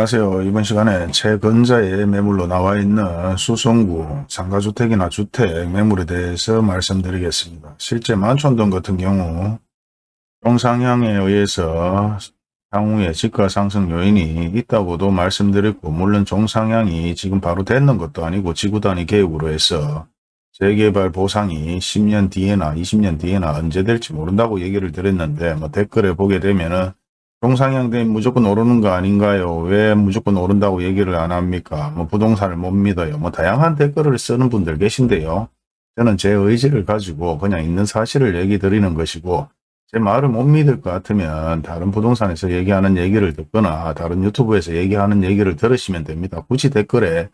안녕하세요. 이번 시간에 최근자의 매물로 나와 있는 수성구 상가주택이나 주택 매물에 대해서 말씀드리겠습니다. 실제 만촌동 같은 경우 동상향에 의해서 향후에 집가 상승 요인이 있다고도 말씀드렸고 물론 종상향이 지금 바로 됐는 것도 아니고 지구단위 계획으로 해서 재개발 보상이 10년 뒤에나 20년 뒤에나 언제 될지 모른다고 얘기를 드렸는데 뭐 댓글에 보게 되면은 종상향 되면 무조건 오르는 거 아닌가요? 왜 무조건 오른다고 얘기를 안 합니까? 뭐 부동산을 못 믿어요. 뭐 다양한 댓글을 쓰는 분들 계신데요. 저는 제 의지를 가지고 그냥 있는 사실을 얘기 드리는 것이고 제 말을 못 믿을 것 같으면 다른 부동산에서 얘기하는 얘기를 듣거나 다른 유튜브에서 얘기하는 얘기를 들으시면 됩니다. 굳이 댓글에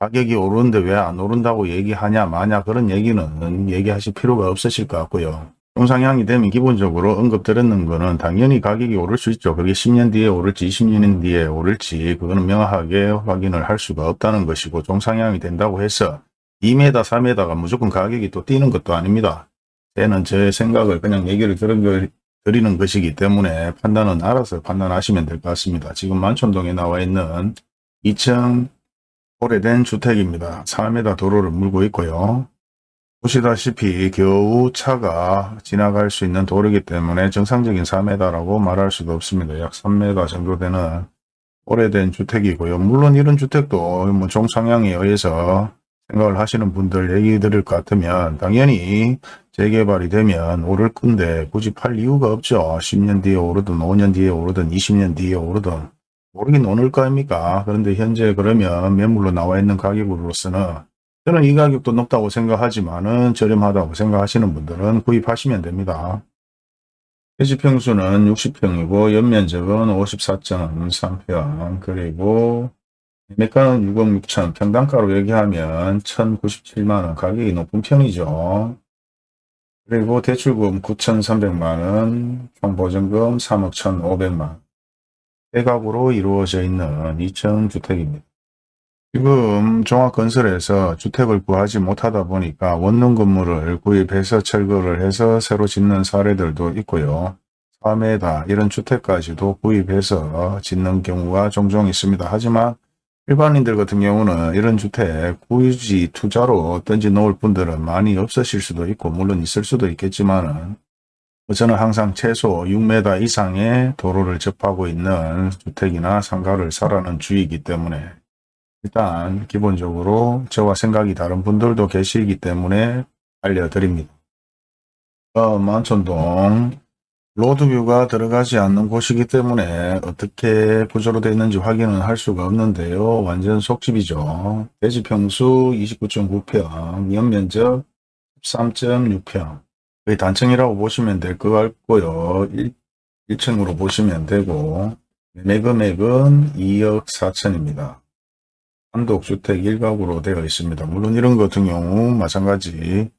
가격이 오르는데 왜 안 오른다고 얘기하냐 마냐 그런 얘기는 얘기하실 필요가 없으실 것 같고요. 종상향이 되면 기본적으로 언급드렸는 거는 당연히 가격이 오를 수 있죠. 그게 10년 뒤에 오를지 20년 뒤에 오를지 그거는 명확하게 확인을 할 수가 없다는 것이고 종상향이 된다고 해서 2m, 3m가 무조건 가격이 또 뛰는 것도 아닙니다. 때는 제 생각을 그냥 얘기를 드리는 것이기 때문에 판단은 알아서 판단하시면 될 것 같습니다. 지금 만촌동에 나와 있는 2층 오래된 주택입니다. 4m 도로를 물고 있고요. 보시다시피 겨우 차가 지나갈 수 있는 도로이기 때문에 정상적인 4m라고 말할 수도 없습니다. 약 3m 정도 되는 오래된 주택이고요. 물론 이런 주택도 뭐 종상향에 의해서 생각을 하시는 분들 얘기 드릴 것 같으면 당연히 재개발이 되면 오를 건데 굳이 팔 이유가 없죠. 10년 뒤에 오르든 5년 뒤에 오르든 20년 뒤에 오르든 오르긴 오를 거 아닙니까? 그런데 현재 그러면 매물로 나와 있는 가격으로서는 저는 이 가격도 높다고 생각하지만은 저렴하다고 생각하시는 분들은 구입하시면 됩니다. 해지평수는 60평이고 연면적은 54.3평 그리고 매가는 6억 6천 평당가로 얘기하면 1097만원 가격이 높은 편이죠. 그리고 대출금 9,300만원 총보증금 3억 1,500만원 대각으로 이루어져 있는 2층 주택입니다. 지금 종합건설에서 주택을 구하지 못하다 보니까 원룸 건물을 구입해서 철거를 해서 새로 짓는 사례들도 있고요. 3회다 이런 주택까지도 구입해서 짓는 경우가 종종 있습니다. 하지만 일반인들 같은 경우는 이런 주택 굳이 투자로 던지 놓을 분들은 많이 없으실 수도 있고 물론 있을 수도 있겠지만은 저는 항상 최소 6m 이상의 도로를 접하고 있는 주택이나 상가를 사라는 주의이기 때문에 일단 기본적으로 저와 생각이 다른 분들도 계시기 때문에 알려드립니다. 어, 만촌동 로드뷰가 들어가지 않는 곳이기 때문에 어떻게 구조로 되어 있는지 확인은 할 수가 없는데요. 완전 속집이죠. 대지평수 29.9평, 연면적 13.6평 거의 단층이라고 보시면 될 것 같고요. 1, 1층으로 보시면 되고 매금액은 2억 4천입니다. 단독주택 일각으로 되어 있습니다. 물론 이런 같은 경우 마찬가지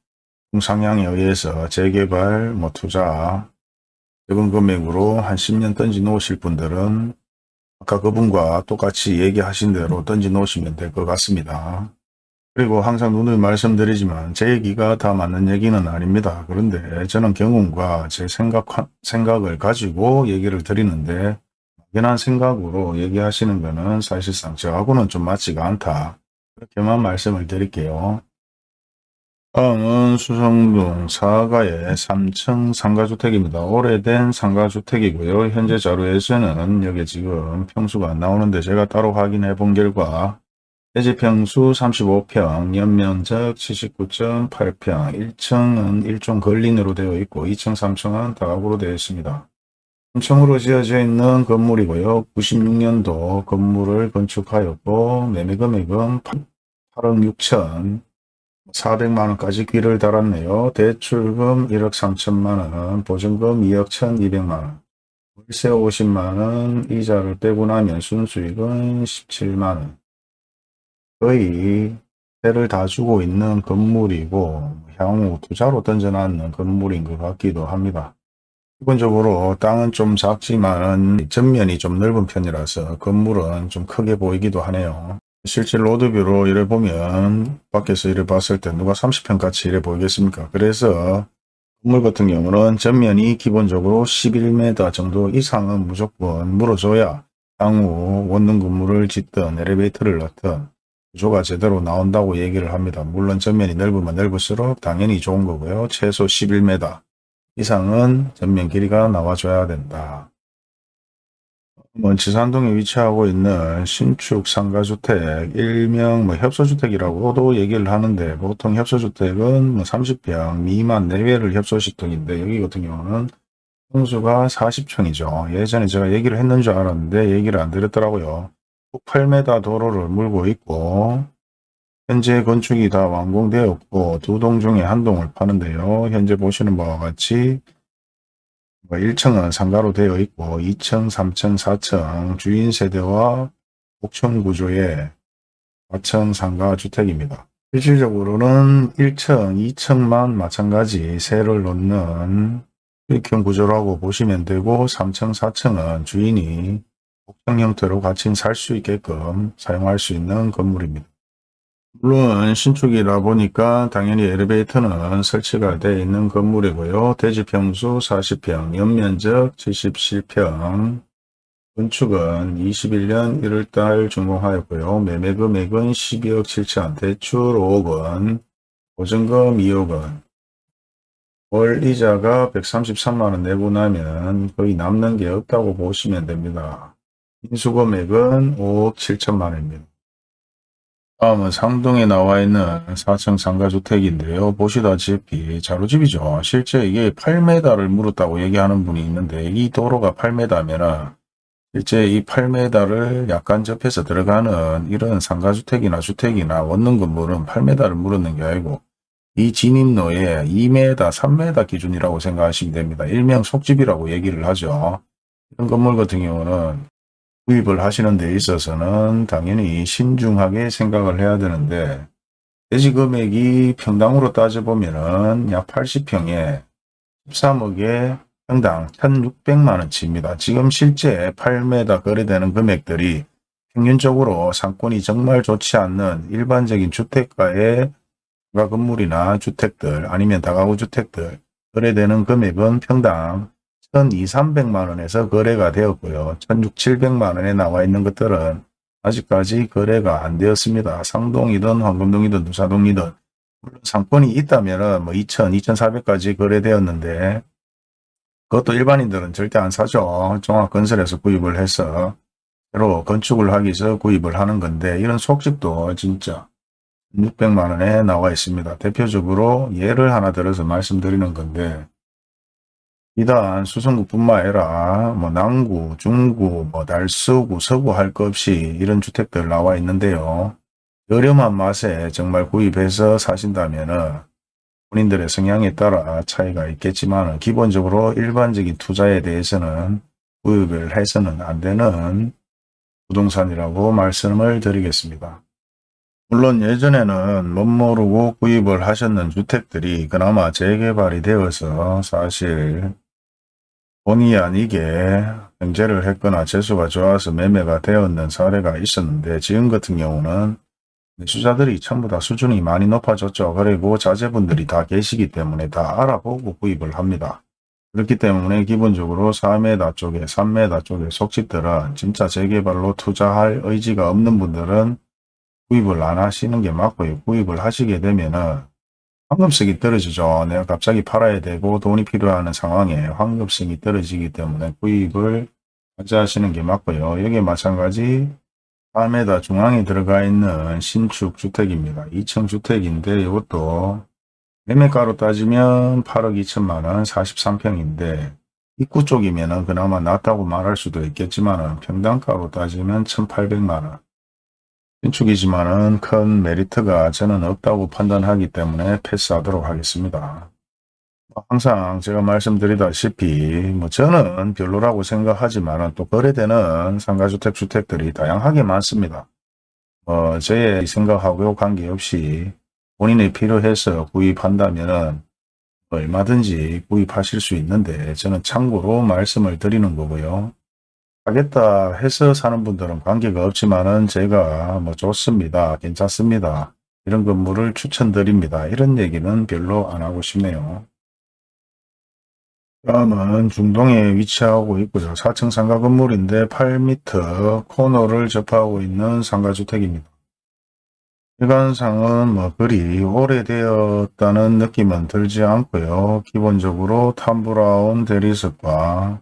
상향에 의해서 재개발, 뭐 투자, 적은 금액으로 한 10년 던지 놓으실 분들은 아까 그분과 똑같이 얘기하신 대로 던지 놓으시면 될 것 같습니다. 그리고 항상 눈을 말씀드리지만 제 얘기가 다 맞는 얘기는 아닙니다. 그런데 저는 경험과 제 생각, 생각을 가지고 얘기를 드리는데 막연한 생각으로 얘기하시는 것은 사실상 저하고는 좀 맞지가 않다. 그렇게만 말씀을 드릴게요. 다음은 수성동 사가의 3층 상가주택입니다. 오래된 상가주택이고요. 현재 자료에서는 여기 지금 평수가 안 나오는데 제가 따로 확인해 본 결과 대지평수 35평, 연면적 79.8평, 1층은 일종 걸린으로 되어 있고 2층, 3층은 다각으로 되어 있습니다. 3층으로 지어져 있는 건물이고요. 96년도 건물을 건축하였고 매매 금액은 8억 6천 400만원까지 귀를 달았네요. 대출금 1억 3천만원, 보증금 2억 1,200만원, 월세 50만원, 이자를 빼고 나면 순수익은 17만원. 거의 세를 다 주고 있는 건물이고 향후 투자로 던져놨는 건물인 것 같기도 합니다. 기본적으로 땅은 좀 작지만 전면이 좀 넓은 편이라서 건물은 좀 크게 보이기도 하네요. 실제 로드뷰로 이래 보면 밖에서 이래 봤을 때 누가 30평 같이 이래 보이겠습니까? 그래서 건물 같은 경우는 전면이 기본적으로 11m 정도 이상은 무조건 물어줘야 향후 원룸 건물을 짓든 엘리베이터를 넣든 구조가 제대로 나온다고 얘기를 합니다. 물론 전면이 넓으면 넓을수록 당연히 좋은 거고요. 최소 11m 이상은 전면 길이가 나와줘야 된다. 뭐 지산동에 위치하고 있는 신축 상가주택 일명 뭐 협소주택이라고도 얘기를 하는데 보통 협소주택은 뭐 30평 미만 내외를 협소시통인데 여기 같은 경우는 평수가 40평이죠. 예전에 제가 얘기를 했는 줄 알았는데 얘기를 안 드렸더라고요. 8m 도로를 물고 있고 현재 건축이 다 완공되었고 두 동 중에 한 동을 파는데요. 현재 보시는 바와 같이 1층은 뭐 상가로 되어 있고 2층, 3층, 4층 주인 세대와 옥천 구조의 4층 상가 주택입니다. 실질적으로는 1층, 2층만 마찬가지 세를 놓는 수익형 구조라고 보시면 되고 3층, 4층은 주인이 옥상 형태로 같이 살 수 있게끔 사용할 수 있는 건물입니다. 물론 신축이라 보니까 당연히 엘리베이터는 설치가 되어 있는 건물이고요. 대지평수 40평, 연면적 77평, 건축은 21년 1월달 준공하였고요. 매매금액은 12억 7천, 대출 5억 원, 보증금 2억 원, 월 이자가 133만원 내고 나면 거의 남는 게 없다고 보시면 됩니다. 인수금액은 5억 7천만원입니다. 다음은 상동에 나와 있는 4층 상가주택인데요. 보시다시피 자루집이죠. 실제 이게 8m를 물었다고 얘기하는 분이 있는데 이 도로가 8m면 실제 이 8m를 약간 접해서 들어가는 이런 상가주택이나 주택이나 원룸 건물은 8m를 물었는 게 아니고 이 진입로에 2m, 3m 기준이라고 생각하시면 됩니다. 일명 속집이라고 얘기를 하죠. 이런 건물 같은 경우는 구입을 하시는 데 있어서는 당연히 신중하게 생각을 해야 되는데 대지 금액이 평당으로 따져보면 약 80평에 13억에 평당 1600만원치입니다. 지금 실제 8m 거래되는 금액들이 평균적으로 상권이 정말 좋지 않는 일반적인 주택가의 가 건물이나 주택들 아니면 다가구 주택들 거래되는 금액은 평당 1,200, 300만 원에서 거래가 되었고요. 1,600, 700만 원에 나와 있는 것들은 아직까지 거래가 안 되었습니다. 상동이든 황금동이든 누사동이든 물론 상권이 있다면 뭐 2,000, 2,400까지 거래되었는데 그것도 일반인들은 절대 안 사죠. 종합건설에서 구입을 해서 새로 건축을 하기 위해서 구입을 하는 건데 이런 속집도 진짜 600만 원에 나와 있습니다. 대표적으로 예를 하나 들어서 말씀드리는 건데 이단 수성구뿐만 아니라 뭐 남구, 중구, 뭐 달서구, 서구 할 것 없이 이런 주택들 나와 있는데요. 저렴한 맛에 정말 구입해서 사신다면 본인들의 성향에 따라 차이가 있겠지만 기본적으로 일반적인 투자에 대해서는 구입을 해서는 안 되는 부동산이라고 말씀을 드리겠습니다. 물론 예전에는 못 모르고 구입을 하셨는 주택들이 그나마 재개발이 되어서 사실 본의 아니게 경제를 했거나 재수가 좋아서 매매가 되었는 사례가 있었는데 지금 같은 경우는 매수자들이 전부 다 수준이 많이 높아졌죠. 그리고 자제분들이 다 계시기 때문에 다 알아보고 구입을 합니다. 그렇기 때문에 기본적으로 4m 쪽에 3m 쪽에 속집들은 진짜 재개발로 투자할 의지가 없는 분들은 구입을 안 하시는 게 맞고요. 구입을 하시게 되면은 황금성이 떨어지죠. 내가 갑자기 팔아야 되고 돈이 필요한 상황에 황금성이 떨어지기 때문에 구입을 하자하시는 게 맞고요. 여기에 마찬가지 4m 중앙에 들어가 있는 신축 주택입니다. 2층 주택인데 이것도 매매가로 따지면 8억 2천만원 43평인데 입구 쪽이면 그나마 낫다고 말할 수도 있겠지만 평당가로 따지면 1800만원 신축이지만은 큰 메리트가 저는 없다고 판단하기 때문에 패스하도록 하겠습니다. 항상 제가 말씀드리다시피 뭐 저는 별로라고 생각하지만 또 거래되는 상가주택 주택들이 다양하게 많습니다. 뭐 저의 생각하고 관계없이 본인이 필요해서 구입한다면 얼마든지 구입하실 수 있는데 저는 참고로 말씀을 드리는 거고요. 하겠다 해서 사는 분들은 관계가 없지만은 제가 뭐 좋습니다. 괜찮습니다. 이런 건물을 추천드립니다. 이런 얘기는 별로 안 하고 싶네요. 다음은 중동에 위치하고 있고요. 4층 상가 건물인데 8m 코너를 접하고 있는 상가주택입니다. 시간상은 뭐 그리 오래되었다는 느낌은 들지 않고요. 기본적으로 탐브라운 대리석과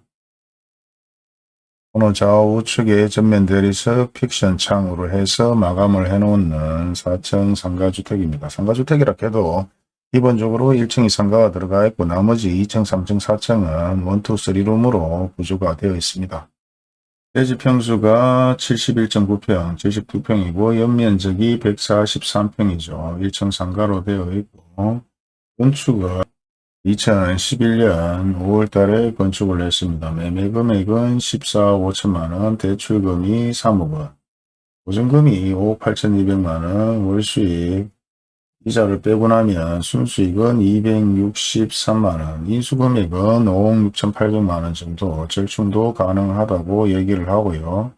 코너 좌우측에 전면 대리석 픽션 창으로 해서 마감을 해놓는 4층 상가주택입니다. 상가주택이라 해도 기본적으로 1층이 상가가 들어가 있고 나머지 2층, 3층, 4층은 1, 2, 3룸으로 구조가 되어 있습니다. 대지 평수가 71.9평, 72평이고 연면적이 143평이죠. 1층 상가로 되어 있고 건축은 2011년 5월달에 건축을 했습니다. 매매 금액은 14억 5천만원, 대출금이 3억원, 보증금이 5억 8천2백만원, 월수익 이자를 빼고 나면 순수익은 263만원, 인수금액은 5억 6천8백만원 정도 절충도 가능하다고 얘기를 하고요.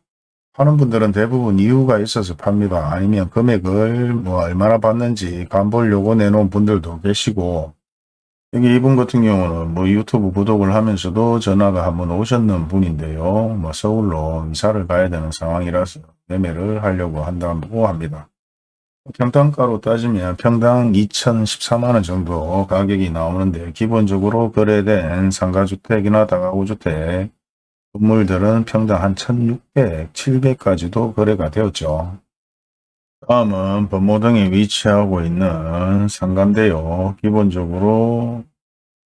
파는 분들은 대부분 이유가 있어서 팝니다. 아니면 금액을 뭐 얼마나 받는지 간보려고 내놓은 분들도 계시고 여기 이분 같은 경우는 뭐 유튜브 구독을 하면서도 전화가 한번 오셨는 분인데요. 뭐 서울로 이사를 가야 되는 상황이라서 매매를 하려고 한다고 합니다. 평당가로 따지면 평당 2014만원 정도 가격이 나오는데 기본적으로 거래된 상가주택이나 다가구주택 건물들은 평당 한 1600, 700까지도 거래가 되었죠. 다음은 범모등에 위치하고 있는 상가인데요. 기본적으로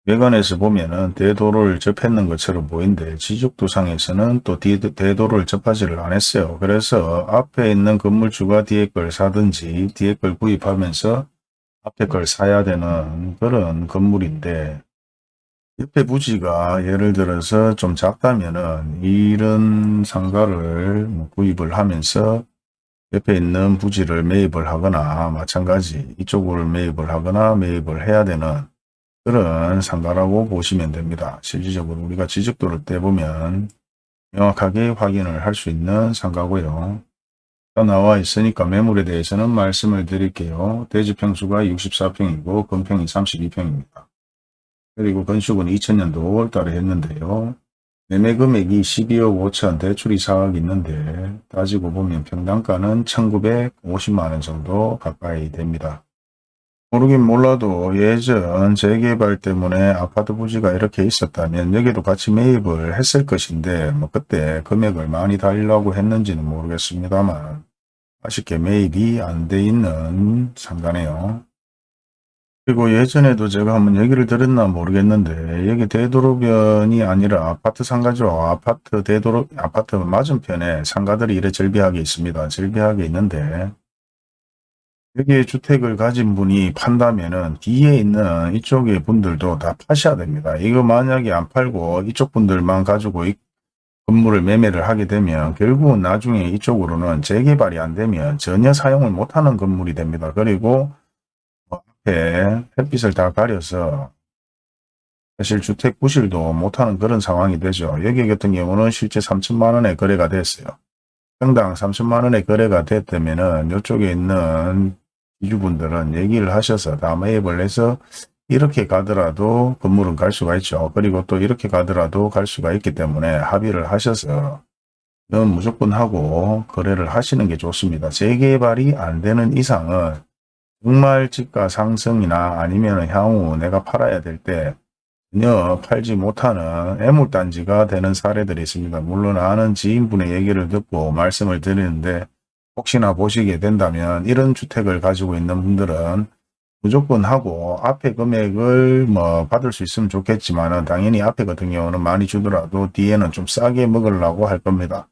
외관에서 보면은 대도를 접했는 것처럼 보이는데 지적도상에서는 또 대도를 접하지를 않았어요. 그래서 앞에 있는 건물주가 뒤에 걸 사든지 뒤에 걸 구입하면서 앞에 걸 사야 되는 그런 건물인데 옆에 부지가 예를 들어서 좀 작다면은 이런 상가를 뭐 구입을 하면서 옆에 있는 부지를 매입을 하거나 마찬가지 이쪽을 매입을 하거나 매입을 해야 되는 그런 상가라고 보시면 됩니다. 실질적으로 우리가 지적도를 떼보면 명확하게 확인을 할 수 있는 상가고요. 나와 있으니까 매물에 대해서는 말씀을 드릴게요. 대지평수가 64평이고 건평이 32평입니다. 그리고 건축은 2000년도 5월달에 했는데요. 매매 금액이 12억 5천 대출이 4억 있는데 따지고 보면 평당가는 1950만원 정도 가까이 됩니다. 모르긴 몰라도 예전 재개발 때문에 아파트 부지가 이렇게 있었다면 여기도 같이 매입을 했을 것인데 뭐 그때 금액을 많이 달라고 했는지는 모르겠습니다만 아쉽게 매입이 안 돼 있는 상가네요. 그리고 예전에도 제가 한번 얘기를 드렸나 모르겠는데 여기 대도로변이 아니라 아파트 상가죠. 아파트 대도로 아파트 맞은편에 상가들이 이래 절비하게 있습니다. 절비하게 있는데 여기에 주택을 가진 분이 판다면은 뒤에 있는 이쪽의 분들도 다 파셔야 됩니다. 이거 만약에 안 팔고 이쪽 분들만 가지고 이 건물을 매매를 하게 되면 결국은 나중에 이쪽으로는 재개발이 안 되면 전혀 사용을 못하는 건물이 됩니다. 그리고 앞에 햇빛을 다 가려서 사실 주택 부실도 못하는 그런 상황이 되죠. 여기 같은 경우는 실제 3천만 원에 거래가 됐어요. 평당 3천만 원에 거래가 됐다면 이쪽에 있는 이주분들은 얘기를 하셔서 다 매입을 해서 이렇게 가더라도 건물은 갈 수가 있죠. 그리고 또 이렇게 가더라도 갈 수가 있기 때문에 합의를 하셔서 는 무조건 하고 거래를 하시는 게 좋습니다. 재개발이 안 되는 이상은 정말 집가 상승이나 아니면 향후 내가 팔아야 될 때 전혀 팔지 못하는 애물단지가 되는 사례들이 있습니다. 물론 아는 지인분의 얘기를 듣고 말씀을 드리는데 혹시나 보시게 된다면 이런 주택을 가지고 있는 분들은 무조건 하고 앞에 금액을 뭐 받을 수 있으면 좋겠지만 당연히 앞에 같은 경우는 많이 주더라도 뒤에는 좀 싸게 먹으려고 할 겁니다.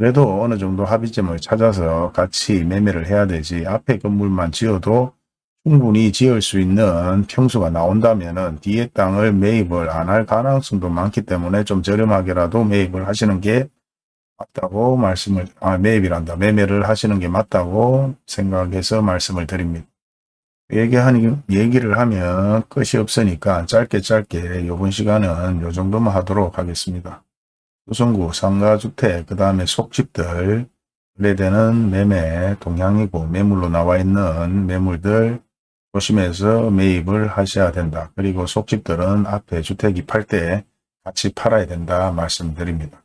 그래도 어느 정도 합의점을 찾아서 같이 매매를 해야 되지 앞에 건물만 지어도 충분히 지을 수 있는 평수가 나온다면 뒤에 땅을 매입을 안 할 가능성도 많기 때문에 좀 저렴하게라도 매입을 하시는 게 맞다고 말씀을 아 매입이란다 매매를 하시는 게 맞다고 생각해서 말씀을 드립니다. 얘기하니 얘기를 하면 끝이 없으니까 짧게 짧게 이번 시간은 요 정도만 하도록 하겠습니다. 조성구 상가주택 그 다음에 속집들 거래되는 매매 동향이고 매물로 나와 있는 매물들 조심해서 매입을 하셔야 된다. 그리고 속집들은 앞에 주택이 팔 때 같이 팔아야 된다 말씀드립니다.